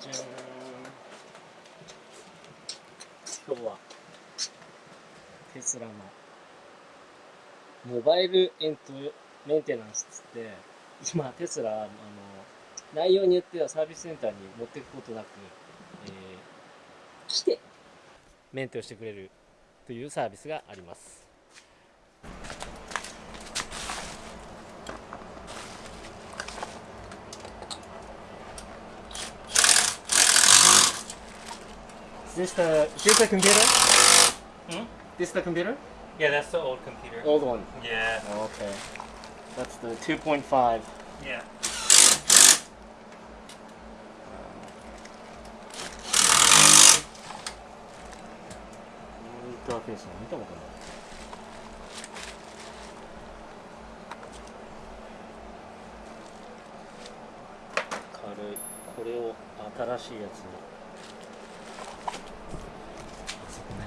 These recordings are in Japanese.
今日はテスラのモバイルエントメンテナンスっつって今テスラあの内容によってはサービスセンターに持っていくことなく、えー来てメンテをしてくれるというサービスがあります。This the is this the computer? Hmm? This the computer? Yeah, that's the old computer. Old one. Yeah. Okay. That's the 2.5. Yeah. インターフェースの見たことない。軽い。これを新しいやつに。あそこね。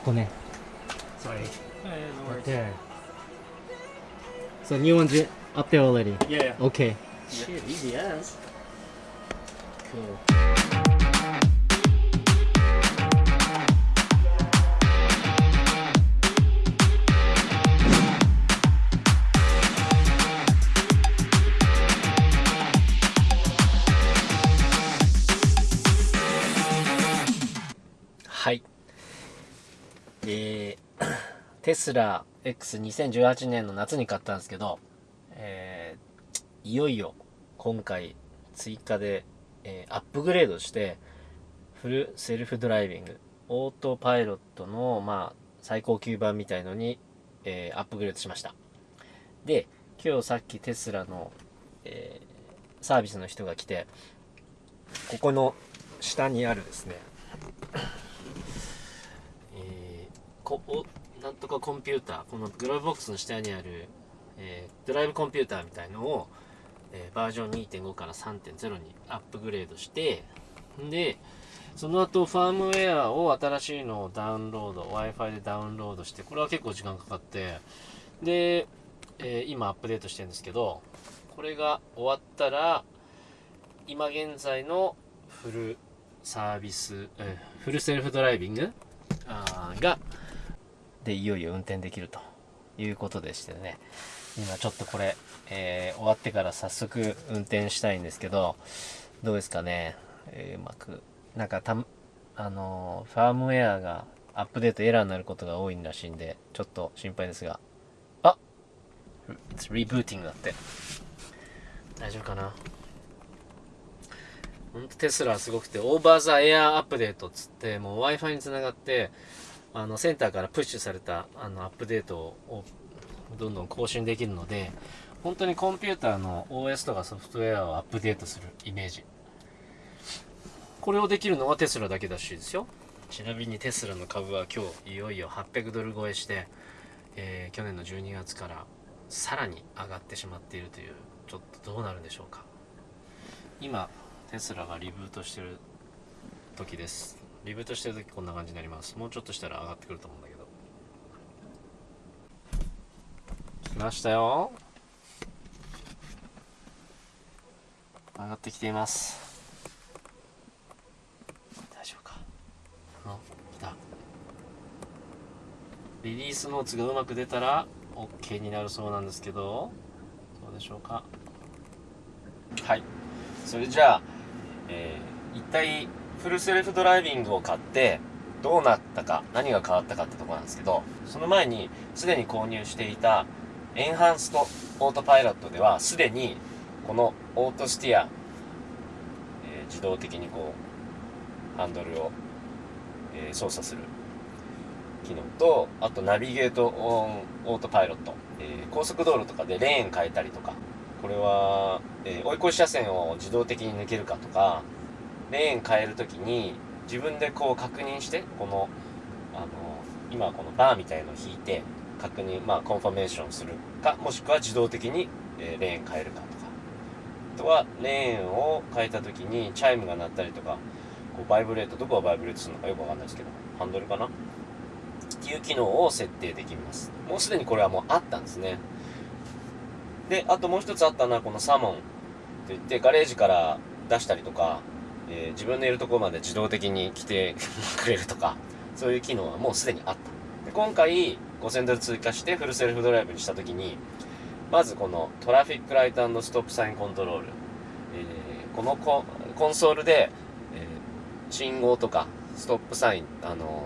ここね。Sorry. Right there. So new one's up there already. Yeah. Okay. Shit, easy as. Cool. は テスラ X2018 年の夏に買ったんですけど、えーいよいよ今回追加で、えーアップグレードして、フルセルフドライビング、オートパイロットの、まあ、最高級版みたいのに、えーアップグレードしました。で、今日さっきテスラの、えーサービスの人が来て、ここの下にあるですね、こおなんとかコンピューターこのグローブボックスの下にある、えードライブコンピューターみたいのを、えーバージョン2.5から3.0にアップグレードしてでその後ファームウェアを新しいのをダウンロード w i f i でダウンロードしてこれは結構時間かかってで、えー今アップデートしてるんですけどこれが終わったら今現在のフルサービス、えーフルセルフドライビングあがでいよいよ運転できるということでしてね。今ちょっとこれ、えー終わってから早速運転したいんですけどどうですかね、えーうまくなんかたあのーファームウェアがアップデートエラーになることが多いらしいんでちょっと心配ですが。あリブーティングだって。大丈夫かな。ほんとテスラはすごくて、オーバーザエアアップデートっつって、もう Wi-Fi につながって、あの、センターからプッシュされた、あの、アップデートを、どんどん更新できるので、本当にコンピューターの OS とかソフトウェアをアップデートするイメージ。これをできるのはテスラだけらしですよ。ちなみにテスラの株は今日、いよいよ800ドル超えして、えー去年の12月からさらに上がってしまっているという、ちょっとどうなるんでしょうか。今、テスラがリブートしてる時ですリブートしてる時こんな感じになります。もうちょっとしたら上がってくると思うんだけど。来ましたよ。上がってきています。大丈夫か。あ来た。リリースノーツがうまく出たら OK になるそうなんですけど。どうでしょうか。はい。それじゃあ、えー一体フルセルフドライビングを買ってどうなったか何が変わったかってとこなんですけどその前にすでに購入していたエンハンストオートパイロットではすでにこのオートスティア、えー自動的にこうハンドルを、えー操作する機能とあとナビゲートオンオートパイロット、えー高速道路とかでレーン変えたりとかこれは、え追い越し車線を自動的に抜けるかとかレーン変えるときに自分でこう確認してこのあの今このバーみたいのを引いて確認まあコンファメーションするかもしくは自動的に、えレーン変えるかとか。あとはレーンを変えたときにチャイムが鳴ったりとかこう vibrate どこが vibrate するのかよくわかんないですけどハンドルかな？っていう機能を設定できます。もうすでにこれはもうあったんですね。であともう一つあったのはこの Summon といってガレージから出したりとか、えー自分のいるところまで自動的に来てくれるとかそういう機能はもうすでにあった。で今回5000ドル追加して Full Self Drive にした時にまずこの Traffic Light Stop Sign Control、えーこのココンソールで、えー信号とか stop sign、あの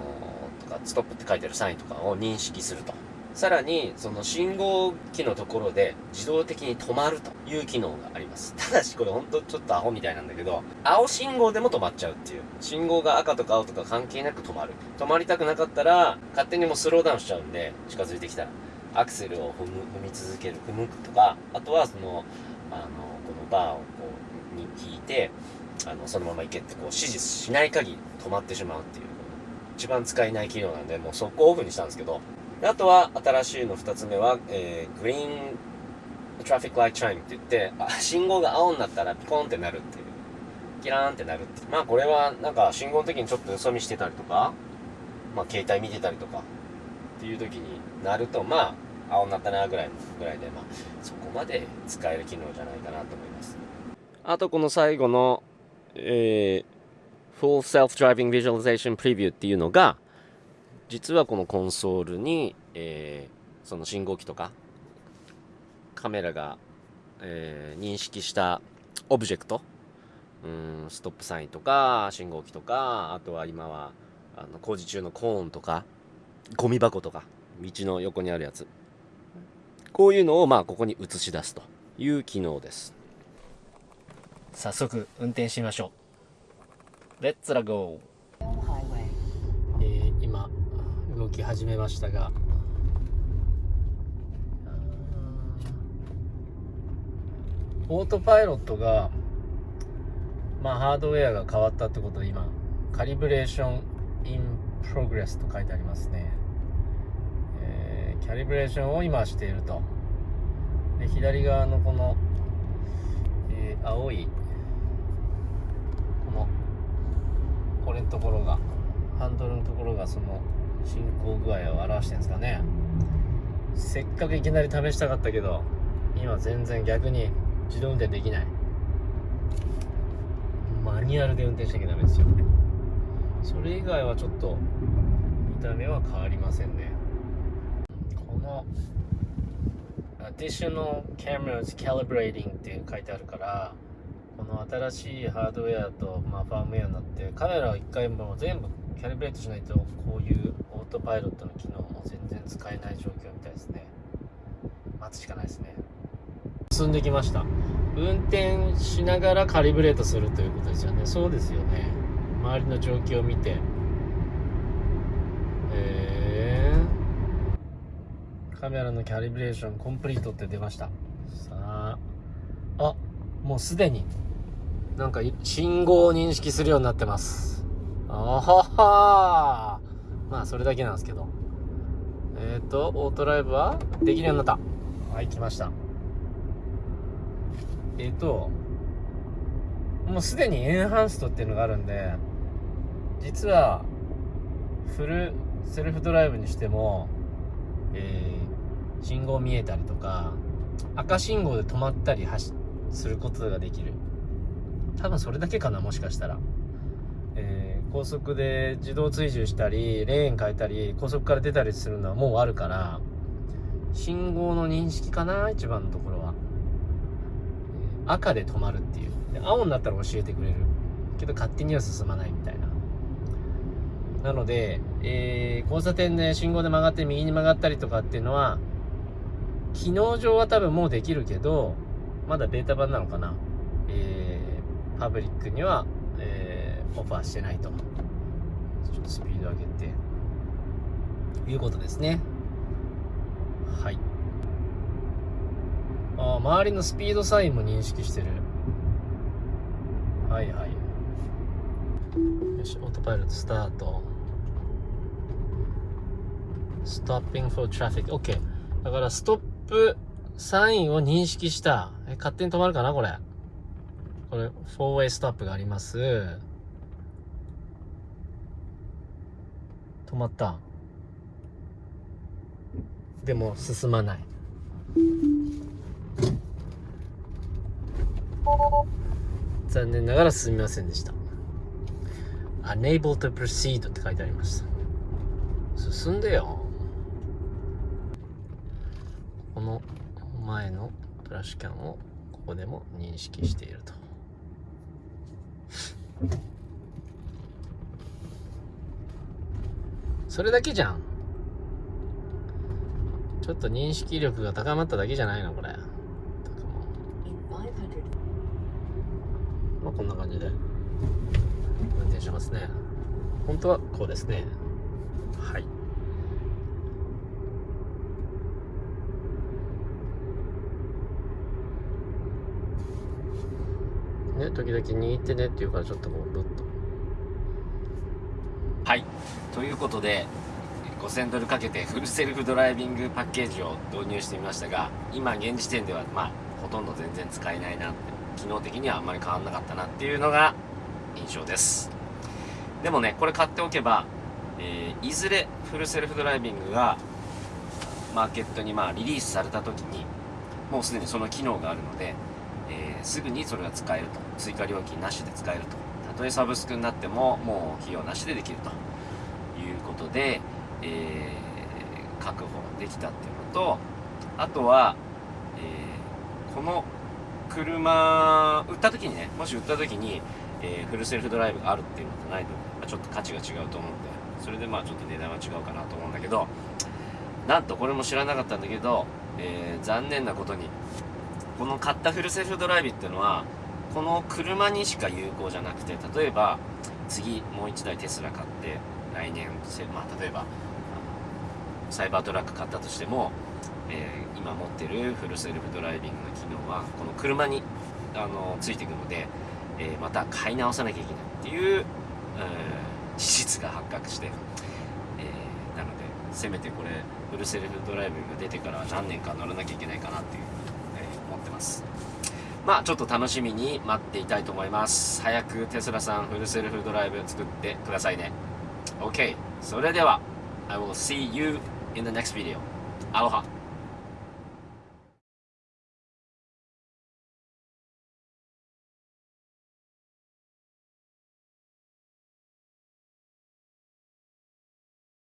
ーとかストップって書いてあるサインとかを認識すると。さらにその信号機のところで自動的に止まるという機能があります。ただしこれほんとちょっとアホみたいなんだけど青信号でも止まっちゃうっていう。信号が赤とか青とか関係なく止まる。止まりたくなかったら勝手にもうスローダウンしちゃうんで近づいてきたら。アクセルを踏む踏み続ける。踏むとかあとはそのあのこのバーをこうに引いてあのそのまま行けってこう指示しない限り止まってしまうっていう。一番使えない機能なんでもう速攻オフにしたんですけどあとは新しいの2つ目は、えー Green Traffic Light Chime って言ってあ信号が青になったらピコンってなるっていう。キラーンってなるっていう。まあこれはなんか信号の時にちょっとよそ見してたりとかまあ携帯見てたりとかっていう時になるとまあ青になったなぐらいのぐらいでまあそこまで使える機能じゃないかなと思います。あとこの最後のえー Full Self-Driving Visualization Preview っていうのが実はこのコンソールに、えーその信号機とかカメラが、えー認識したオブジェクトうんストップサインとか信号機とかあとは今はあの工事中のコーンとかゴミ箱とか道の横にあるやつ。こういうのをまあここに映し出すという機能です。早速運転してみましょう。レッツラゴー highway. えー今動き始めましたがオートパイロットがまあハードウェアが変わったってことで今カリブレーション in progress と書いてありますね、えーキャリブレーションを今していると。で左側のこの、えー青いこのこれのところがハンドルのところがその進行具合を表してるんですかね。せっかくいきなり試したかったけど今全然逆に自動運転できない。マニュアルで運転しなきゃダメですよ。それ以外はちょっと見た目は変わりませんね。この Additional Cameras Calibrating って書いてあるからこの新しいハードウェアと、まあ、ファームウェアになってカメラを一回もう全部キャリブレートしないとこういうオートパイロットの機能も全然使えない状況みたいですね。待つしかないですね。進んできました。運転しながらカリブレートするということですよね。そうですよね。周りの状況を見て。えー、カメラのキャリブレーションコンプリートって出ました。さあ。あもうすでに。なんかい信号を認識するようになってますあははまあそれだけなんですけど。えっ、ー、とオートライブはできるようになった。はい来ました。えっ、ともうすでにエンハンストっていうのがあるんで実はフルセルフドライブにしても、えー信号見えたりとか赤信号で止まったり走することができる。多分それだけかなもしかしたら、えー高速で自動追従したりレーン変えたり高速から出たりするのはもうあるから信号の認識かな一番のところは、赤で止まるっていう。青になったら教えてくれる。けど勝手には進まないみたいな。なので、えー交差点で信号で曲がって右に曲がったりとかっていうのは機能上は多分もうできるけどまだベータ版なのかな、えーパブリックには、オファーしてないと。ちょっとスピード上げて。いうことですね。はい。あー周りのスピードサインも認識してる。はいはい。よしオートパイロットスタート。Stopping for traffic OK だからストップサインを認識した。え勝手に止まるかなこれ。これ 4way ストップがあります止まった。でも進まない。残念ながら進みませんでした。Unable to proceed って書いてありました。進んでよ。この前のトラッシュキャンをここでも認識していると。それだけじゃん。ちょっと認識力が高まっただけじゃないのこれ。まあこんな感じで。運転しますね。本当はこうですね。はい。ね時々握ってねって言うからちょっとこうブッと。はい。ということで5000ドルかけてフルセルフドライビングパッケージを導入してみましたが今現時点ではまあほとんど全然使えないなって機能的にはあんまり変わんなかったなっていうのが印象です。でもねこれ買っておけば、えーいずれフルセルフドライビングがマーケットにまあリリースされた時にもうすでにその機能があるので、えーすぐにそれが使えると。追加料金なしで使えると。たとえサブスクになってももう費用なしでできると。いうことで、えー確保できたっていうのとあとは、えーこの車売った時にねもし売った時に、えーフルセルフドライブがあるっていうのとないと、まあちょっと価値が違うと思うんでそれでまあちょっと値段は違うかなと思うんだけどなんとこれも知らなかったんだけど、えー残念なことにこの買ったフルセルフドライブっていうのはこの車にしか有効じゃなくて例えば次もう1台テスラ買って来年、まあ、例えばあのサイバートラック買ったとしても、えー今持ってるフルセルフドライビングの機能はこの車にあのついていくので、えーまた買い直さなきゃいけないっていう、えー事実が発覚して、えーなのでせめてこれフルセルフドライビングが出てから何年か乗らなきゃいけないかなっていう、えー思ってます。まあちょっと楽しみに待っていたいと思います。早くテスラさんフルセルフドライブ作ってくださいね。OK それでは I will see you in the next video アロハ。